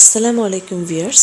আসসালামু আলাইকুম viewers,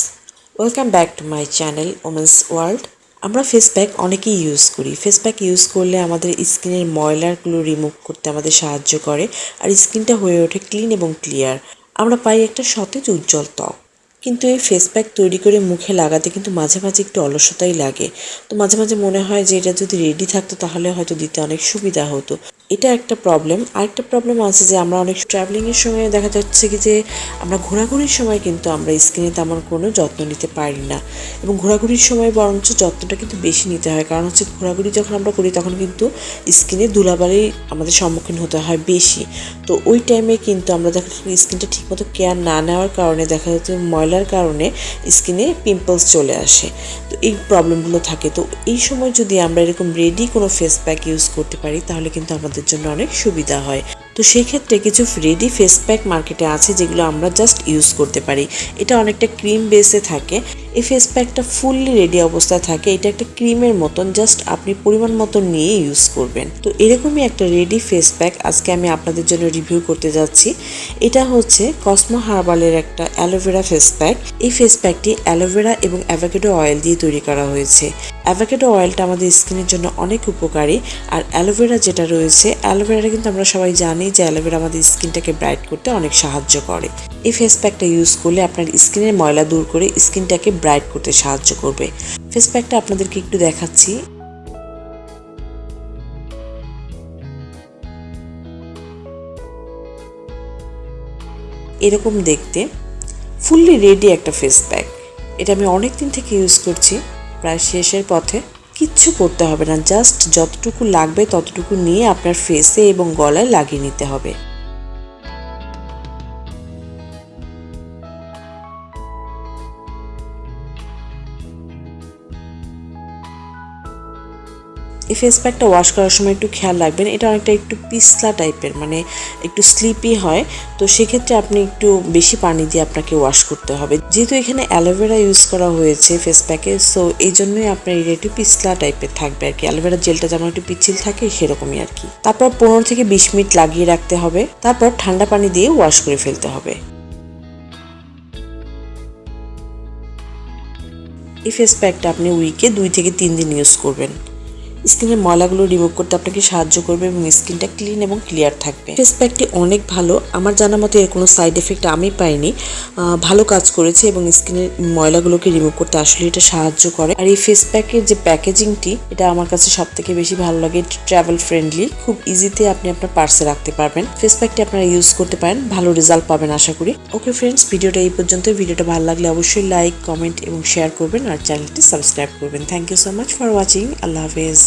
welcome back to my channel women's world. আমরা ফেস প্যাক অনেকেই ইউজ করি। ফেস প্যাক ইউজ করলে আমাদের স্কিনের ময়লারগুলো রিমুভ করতে আমাদের সাহায্য করে আর স্কিনটা হয়ে ওঠে ক্লিন এবং ক্লিয়ার আমরা পাই একটা সতেজ, উজ্জ্বল ত্বক। কিন্তু এই ফেস প্যাক তৈরি করে মুখে লাগাতে কিন্তু মাঝে মাঝে একটু অলসতাই লাগে। তো মাঝে মাঝে মনে হয় যে এটা যদি রেডি থাকতো তাহলে হয়তো দিতে অনেক সুবিধা হতো। এটা একটা প্রবলেম আরেকটা প্রবলেম আছে যে আমরা অনেক ট্রাভেলিংয়ের সময় দেখা যাচ্ছে কি যে আমরা ঘোরাঘুরির সময় কিন্তু আমরা স্কিনে তেমন কোনো যত্ন নিতে পারি না। এবং ঘোরাঘুরির সময় বরঞ্চ যত্নটা কিন্তু বেশি নিতে হয়। কারণ হচ্ছে ঘোরাঘুরি যখন আমরা করি তখন কিন্তু স্কিনে ধুলাবালি আমাদের সম্মুখীন হতে হয় বেশি। তো ওই টাইমে কিন্তু আমরা দেখা যাচ্ছে স্কিনটা ঠিকমতো কেয়ার না নেওয়ার কারণে দেখা যাচ্ছে ময়লার কারণে স্কিনে পিম্পলস চলে আসে। তো এই প্রবলেমগুলো থাকে। তো এই সময় যদি আমরা এরকম রেডি কোনো ফেস প্যাক ইউজ করতে পারি, তাহলে কিন্তু আমাদের জন্য অনেক সুবিধা হয়। তো সেই ক্ষেত্রে কিছু রেডি ফেস প্যাক মার্কেটে আছে যেগুলো আমরা জাস্ট ইউজ করতে পারি। এটা অনেকটা ক্রিম বেসে থাকে। এই ফেস প্যাকটা ফুললি রেডি অবস্থায় থাকে। এটা একটা ক্রিমের মতন জাস্ট আপনি পরিমাণ মতন নিয়ে ইউজ করবেন। তো এরকমই একটা রেডি ফেস প্যাক আজকে আমি আপনাদের জন্য রিভিউ করতে যাচ্ছি। এটা হচ্ছে কসমো হার্বালের একটা অ্যালোভেরা ফেস প্যাক এই ফেস প্যাকটি অ্যালোভেরা এবং অ্যাভোকেডো অয়েল দিয়ে তৈরি করা হয়েছে। অ্যাভোকেডো অয়েলটা আমাদের স্কিনের জন্য অনেক উপকারী। আর অ্যালোভেরা যেটা রয়েছে অ্যালোভেরাটা কিন্তু আমরা সবাই জানি যে অ্যালোভেরা আমাদের স্কিনটাকে ব্রাইট করতে অনেক সাহায্য করে। এই ফেস প্যাকটা ইউজ করলে আপনার স্কিনের ময়লা দূর করে স্কিনটাকে ব্রাইট করতে সাহায্য করবে। ফেস প্যাকটা আপনাদেরকে একটু দেখাচ্ছি। এরকম দেখতে। ফুললি রেডি একটা ফেস প্যাক এটা আমি অনেক দিন থেকে ইউজ করছি। প্রায় শেষের পথে। কিচ্ছু করতে হবে না জাস্ট যতটুকু লাগবে ততটুকু নিয়ে আপনার ফেসে এবং গলায় লাগিয়ে নিতে হবে। এই ফেস প্যাকটা ওয়াশ করার সময় একটু খেয়াল রাখবেন, এটা অনেকটা একটু পিছলা টাইপের মানে একটু স্লিপি হয়। তো সেক্ষেত্রে আপনি একটু বেশি পানি দিয়ে আপনাকে ওয়াশ করতে হবে। যেহেতু এখানে অ্যালোভেরা ইউজ করা হয়েছে ফেস প্যাকে সো এই জন্যই আপনার এটা একটু পিছলা টাইপের থাকবে আর কি। অ্যালোভেরা জেলটা যেমন একটু পিছিল থাকে, সেরকমই আর কি। তারপর পনেরো থেকে বিশ মিনিট লাগিয়ে রাখতে হবে। তারপর ঠান্ডা পানি দিয়ে ওয়াশ করে ফেলতে হবে। এই ফেস প্যাকটা আপনি উইকে দুই থেকে তিন দিন ইউজ করবেন। স্কিনের ময়লাগুলো রিমুভ করতে আপনাকে সাহায্য করবে এবং স্কিনটা ক্লিন এবং ক্লিয়ার থাকবে। ফেস প্যাকটি অনেক ভালো। আমার জানা মতো এর কোনো সাইড এফেক্ট আমি পাইনি। ভালো কাজ করেছে এবং স্কিনের ময়লাগুলোকে রিমুভ করতে আসলে এটা সাহায্য করে। আর এই ফেস প্যাকের যে প্যাকেজিংটি এটা আমার কাছে সব থেকে বেশি ভালো লাগে। ট্রাভেল ফ্রেন্ডলি খুব ইজিতে আপনি আপনার পার্সে রাখতে পারবেন। ফেস প্যাকটি আপনারা ইউজ করতে পারেন। ভালো রেজাল্ট পাবেন আশা করি। ওকে ফ্রেন্ডস ভিডিওটা এই পর্যন্ত ভিডিওটা ভালো লাগলে অবশ্যই লাইক কমেন্ট এবং শেয়ার করবেন। আর চ্যানেলটি সাবস্ক্রাইব করবেন। Thank you so much for watching আল্লাহ হাফেজ।